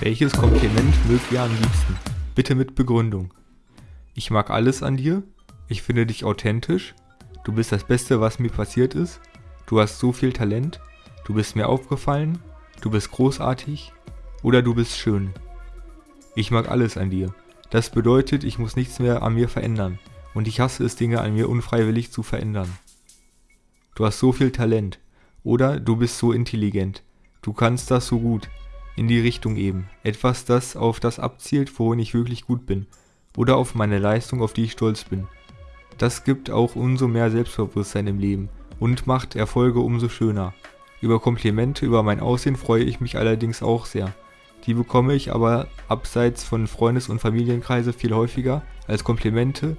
Welches Kompliment mögt ihr am liebsten? Bitte mit Begründung. Ich mag alles an dir. Ich finde dich authentisch. Du bist das Beste, was mir passiert ist. Du hast so viel Talent. Du bist mir aufgefallen. Du bist großartig. Oder du bist schön. Ich mag alles an dir. Das bedeutet, ich muss nichts mehr an mir verändern. Und ich hasse es, Dinge an mir unfreiwillig zu verändern. Du hast so viel Talent. Oder du bist so intelligent. Du kannst das so gut in die Richtung eben. Etwas, das auf das abzielt, worin ich wirklich gut bin. Oder auf meine Leistung, auf die ich stolz bin. Das gibt auch umso mehr Selbstbewusstsein im Leben und macht Erfolge umso schöner. Über Komplimente über mein Aussehen freue ich mich allerdings auch sehr. Die bekomme ich aber abseits von Freundes- und Familienkreise viel häufiger als Komplimente,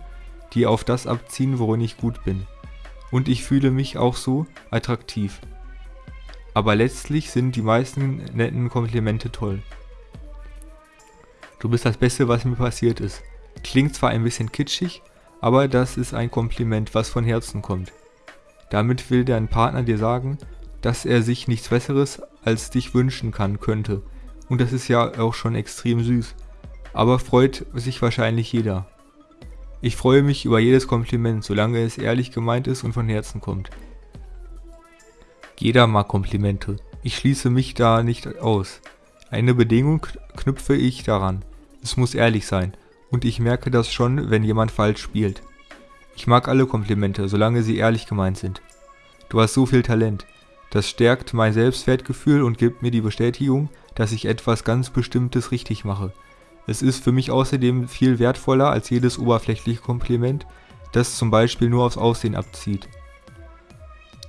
die auf das abziehen, worin ich gut bin. Und ich fühle mich auch so attraktiv aber letztlich sind die meisten netten Komplimente toll. Du bist das Beste, was mir passiert ist. Klingt zwar ein bisschen kitschig, aber das ist ein Kompliment, was von Herzen kommt. Damit will dein Partner dir sagen, dass er sich nichts Besseres als dich wünschen kann könnte. Und das ist ja auch schon extrem süß. Aber freut sich wahrscheinlich jeder. Ich freue mich über jedes Kompliment, solange es ehrlich gemeint ist und von Herzen kommt. Jeder mag Komplimente. Ich schließe mich da nicht aus. Eine Bedingung knüpfe ich daran. Es muss ehrlich sein. Und ich merke das schon, wenn jemand falsch spielt. Ich mag alle Komplimente, solange sie ehrlich gemeint sind. Du hast so viel Talent. Das stärkt mein Selbstwertgefühl und gibt mir die Bestätigung, dass ich etwas ganz Bestimmtes richtig mache. Es ist für mich außerdem viel wertvoller als jedes oberflächliche Kompliment, das zum Beispiel nur aufs Aussehen abzieht.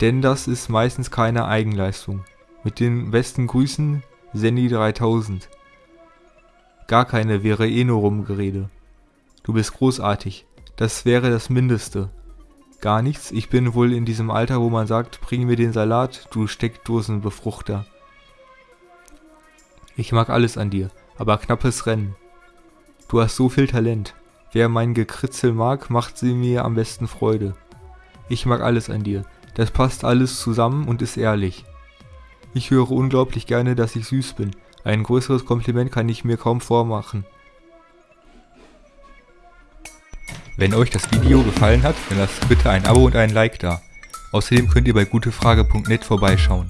Denn das ist meistens keine Eigenleistung. Mit den besten Grüßen, Senni 3000. Gar keine wäre eh nur Rumgerede. Du bist großartig. Das wäre das Mindeste. Gar nichts, ich bin wohl in diesem Alter, wo man sagt, bring mir den Salat, du Steckdosenbefruchter. Ich mag alles an dir, aber knappes Rennen. Du hast so viel Talent. Wer mein Gekritzel mag, macht sie mir am besten Freude. Ich mag alles an dir, das passt alles zusammen und ist ehrlich. Ich höre unglaublich gerne, dass ich süß bin. Ein größeres Kompliment kann ich mir kaum vormachen. Wenn euch das Video gefallen hat, dann lasst bitte ein Abo und ein Like da. Außerdem könnt ihr bei gutefrage.net vorbeischauen.